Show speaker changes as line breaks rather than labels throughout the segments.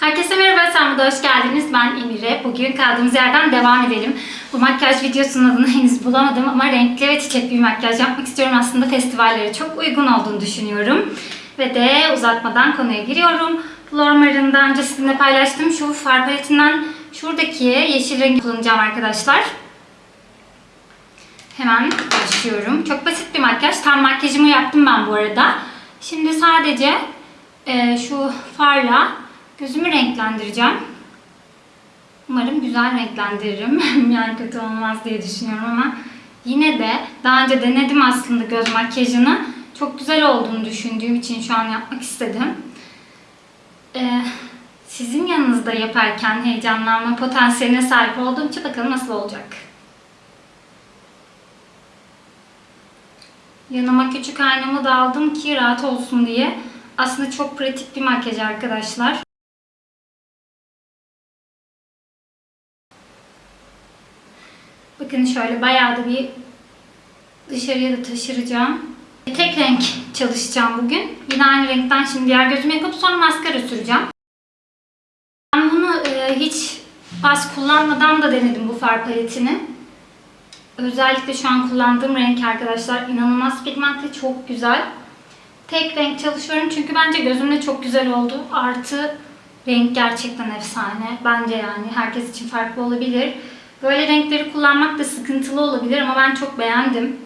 Herkese merhaba, sen burada hoş geldiniz. Ben Emire. Bugün kaldığımız yerden devam edelim. Bu makyaj videosunun adını henüz bulamadım ama renkli ve çiçekli bir makyaj yapmak istiyorum. Aslında festivallere çok uygun olduğunu düşünüyorum. Ve de uzatmadan konuya giriyorum. Flormar'ın daha önce sizinle paylaştığım şu far paletinden şuradaki yeşil rengi kullanacağım arkadaşlar. Hemen başlıyorum. Çok basit bir makyaj. Tam makyajımı yaptım ben bu arada. Şimdi sadece e, şu farla gözümü renklendireceğim. Umarım güzel renklendiririm. yani kötü olmaz diye düşünüyorum ama yine de daha önce denedim aslında göz makyajını. Çok güzel olduğunu düşündüğüm için şu an yapmak istedim. Ee, sizin yanınızda yaparken heyecanlanma potansiyeline sahip olduğum için bakalım nasıl olacak. Yanıma küçük aynamı da aldım ki rahat olsun diye. Aslında çok pratik bir makyaj arkadaşlar. Bakın şöyle bayağı da bir dışarıya da taşıracağım. Tek renk çalışacağım bugün. Yine aynı renkten şimdi diğer gözümü yapıp sonra maskara süreceğim. Ben bunu e, hiç bas kullanmadan da denedim bu far paletini. Özellikle şu an kullandığım renk arkadaşlar inanılmaz pigmentli, çok güzel. Tek renk çalışıyorum çünkü bence gözümde çok güzel oldu. Artı renk gerçekten efsane. Bence yani herkes için farklı olabilir. Böyle renkleri kullanmak da sıkıntılı olabilir ama ben çok beğendim.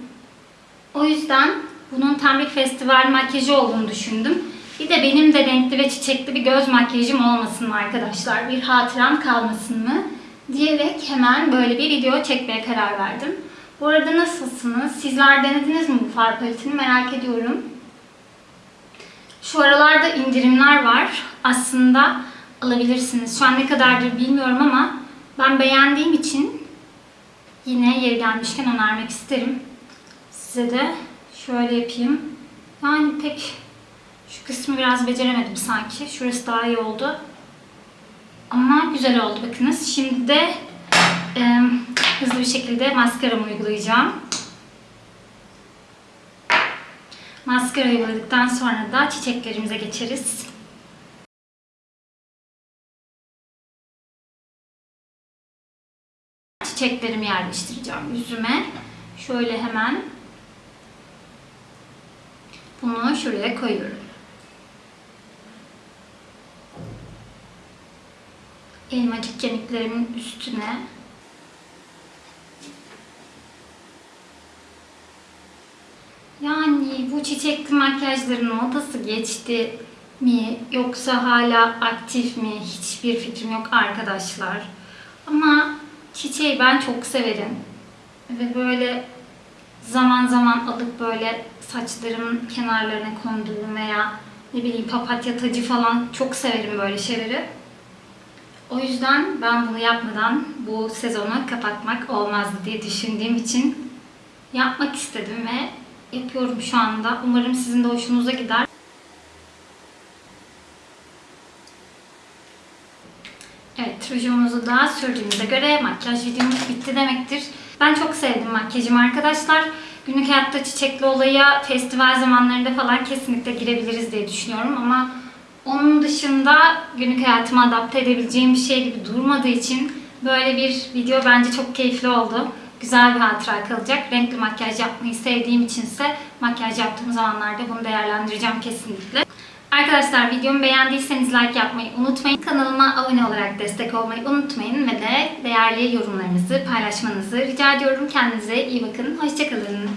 O yüzden bunun tam bir festival makyajı olduğunu düşündüm. Bir de benim de renkli ve çiçekli bir göz makyajım olmasın mı arkadaşlar? Bir hatıram kalmasın mı? Diyerek hemen böyle bir video çekmeye karar verdim. Bu arada nasılsınız? Sizler denediniz mi bu far paletini merak ediyorum. Şu aralarda indirimler var. Aslında alabilirsiniz. Şu an ne kadardır bilmiyorum ama ben beğendiğim için yine yeri gelmişken önermek isterim. Size de şöyle yapayım. Yani pek şu kısmı biraz beceremedim sanki. Şurası daha iyi oldu. Ama güzel oldu bakınız. Şimdi de e, hızlı bir şekilde maskaramı uygulayacağım. Maskara uyguladıktan sonra da çiçeklerimize geçeriz. Çiçeklerimi yerleştireceğim yüzüme. Şöyle hemen bunu şuraya koyuyorum. Elmacık kemiklerimin üstüne Yani bu çiçekli makyajların modası geçti mi yoksa hala aktif mi hiçbir fikrim yok arkadaşlar. Ama çiçeği ben çok severim. Ve böyle zaman zaman alıp böyle saçlarımın kenarlarına konduğum veya ne bileyim papatya tacı falan çok severim böyle şeyleri. O yüzden ben bunu yapmadan bu sezonu kapatmak olmazdı diye düşündüğüm için yapmak istedim ve yapıyorum şu anda. Umarım sizin de hoşunuza gider. Evet, rujumuzu da sürdüğümüze göre makyaj videomuz bitti demektir. Ben çok sevdim makyajımı arkadaşlar. Günlük hayatta çiçekli olaya festival zamanlarında falan kesinlikle girebiliriz diye düşünüyorum ama onun dışında günlük hayatıma adapte edebileceğim bir şey gibi durmadığı için böyle bir video bence çok keyifli oldu. Güzel bir hatıra kalacak. Renkli makyaj yapmayı sevdiğim içinse makyaj yaptığım zamanlarda bunu değerlendireceğim kesinlikle. Arkadaşlar videomu beğendiyseniz like yapmayı unutmayın. Kanalıma abone olarak destek olmayı unutmayın ve de değerli yorumlarınızı paylaşmanızı rica ediyorum. Kendinize iyi bakın. Hoşçakalın.